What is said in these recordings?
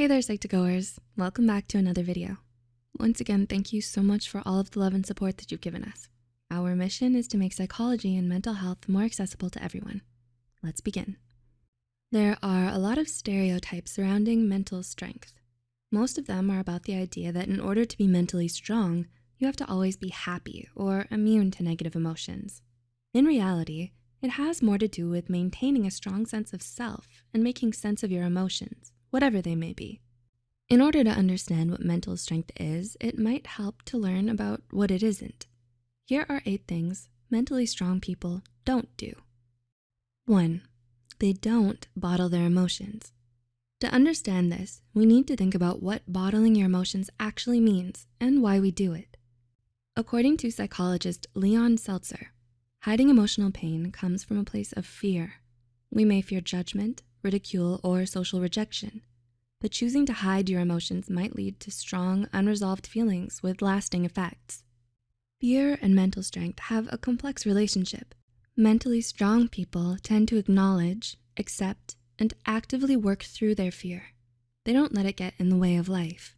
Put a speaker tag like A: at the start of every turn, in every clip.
A: Hey there, Psych2Goers. Welcome back to another video. Once again, thank you so much for all of the love and support that you've given us. Our mission is to make psychology and mental health more accessible to everyone. Let's begin. There are a lot of stereotypes surrounding mental strength. Most of them are about the idea that in order to be mentally strong, you have to always be happy or immune to negative emotions. In reality, it has more to do with maintaining a strong sense of self and making sense of your emotions, whatever they may be. In order to understand what mental strength is, it might help to learn about what it isn't. Here are eight things mentally strong people don't do. One, they don't bottle their emotions. To understand this, we need to think about what bottling your emotions actually means and why we do it. According to psychologist Leon Seltzer, Hiding emotional pain comes from a place of fear. We may fear judgment, ridicule, or social rejection, but choosing to hide your emotions might lead to strong, unresolved feelings with lasting effects. Fear and mental strength have a complex relationship. Mentally strong people tend to acknowledge, accept, and actively work through their fear. They don't let it get in the way of life.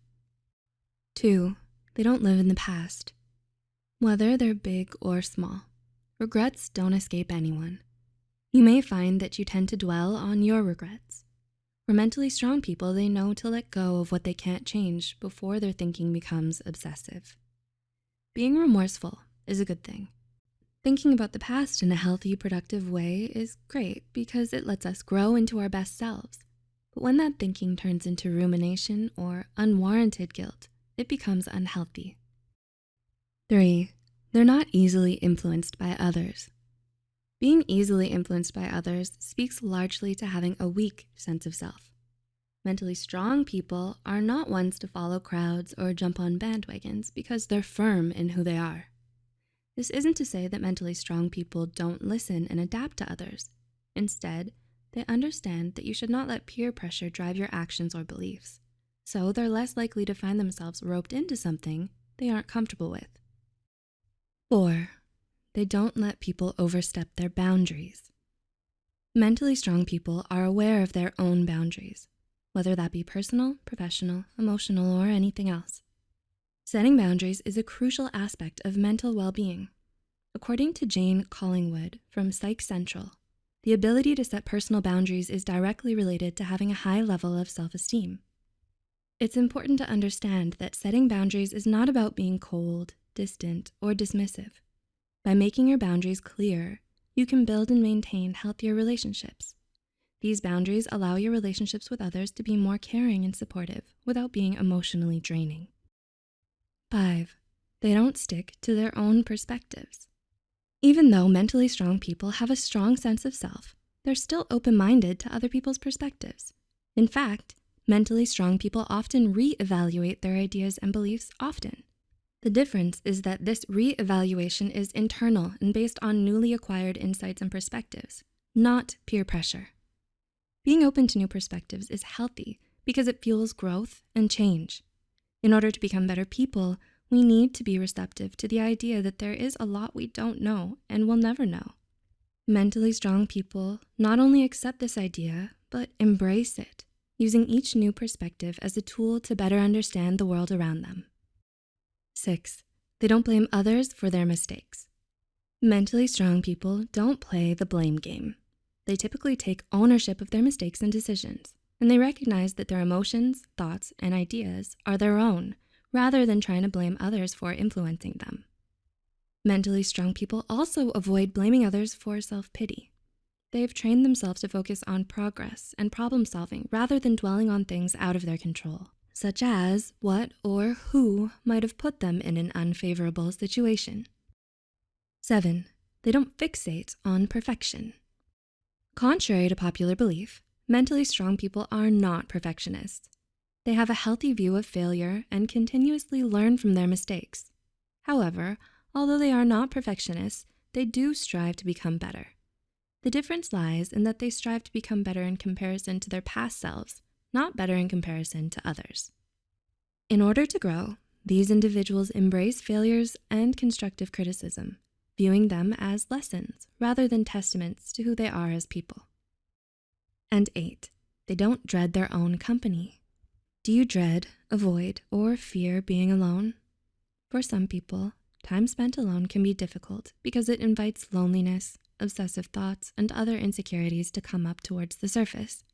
A: Two, they don't live in the past, whether they're big or small. Regrets don't escape anyone. You may find that you tend to dwell on your regrets. For mentally strong people, they know to let go of what they can't change before their thinking becomes obsessive. Being remorseful is a good thing. Thinking about the past in a healthy, productive way is great because it lets us grow into our best selves. But when that thinking turns into rumination or unwarranted guilt, it becomes unhealthy. Three, they're not easily influenced by others. Being easily influenced by others speaks largely to having a weak sense of self. Mentally strong people are not ones to follow crowds or jump on bandwagons because they're firm in who they are. This isn't to say that mentally strong people don't listen and adapt to others. Instead, they understand that you should not let peer pressure drive your actions or beliefs. So they're less likely to find themselves roped into something they aren't comfortable with. Four, they don't let people overstep their boundaries. Mentally strong people are aware of their own boundaries, whether that be personal, professional, emotional, or anything else. Setting boundaries is a crucial aspect of mental well-being. According to Jane Collingwood from Psych Central, the ability to set personal boundaries is directly related to having a high level of self-esteem. It's important to understand that setting boundaries is not about being cold, distant, or dismissive. By making your boundaries clear, you can build and maintain healthier relationships. These boundaries allow your relationships with others to be more caring and supportive without being emotionally draining. Five, they don't stick to their own perspectives. Even though mentally strong people have a strong sense of self, they're still open-minded to other people's perspectives. In fact, mentally strong people often re-evaluate their ideas and beliefs often. The difference is that this re-evaluation is internal and based on newly acquired insights and perspectives, not peer pressure. Being open to new perspectives is healthy because it fuels growth and change. In order to become better people, we need to be receptive to the idea that there is a lot we don't know and will never know. Mentally strong people not only accept this idea, but embrace it, using each new perspective as a tool to better understand the world around them. Six, they don't blame others for their mistakes. Mentally strong people don't play the blame game. They typically take ownership of their mistakes and decisions, and they recognize that their emotions, thoughts, and ideas are their own, rather than trying to blame others for influencing them. Mentally strong people also avoid blaming others for self-pity. They've trained themselves to focus on progress and problem solving rather than dwelling on things out of their control such as what or who might have put them in an unfavorable situation. Seven, they don't fixate on perfection. Contrary to popular belief, mentally strong people are not perfectionists. They have a healthy view of failure and continuously learn from their mistakes. However, although they are not perfectionists, they do strive to become better. The difference lies in that they strive to become better in comparison to their past selves not better in comparison to others. In order to grow, these individuals embrace failures and constructive criticism, viewing them as lessons rather than testaments to who they are as people. And eight, they don't dread their own company. Do you dread, avoid, or fear being alone? For some people, time spent alone can be difficult because it invites loneliness, obsessive thoughts, and other insecurities to come up towards the surface.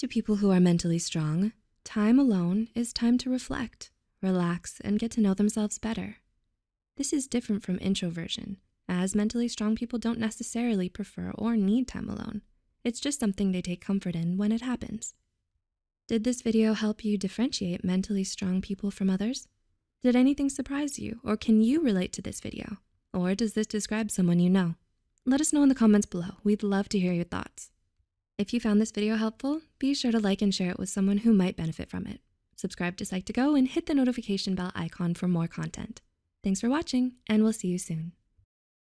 A: To people who are mentally strong, time alone is time to reflect, relax, and get to know themselves better. This is different from introversion, as mentally strong people don't necessarily prefer or need time alone. It's just something they take comfort in when it happens. Did this video help you differentiate mentally strong people from others? Did anything surprise you or can you relate to this video? Or does this describe someone you know? Let us know in the comments below. We'd love to hear your thoughts. If you found this video helpful, be sure to like and share it with someone who might benefit from it. Subscribe to Psych2Go and hit the notification bell icon for more content. Thanks for watching and we'll see you soon.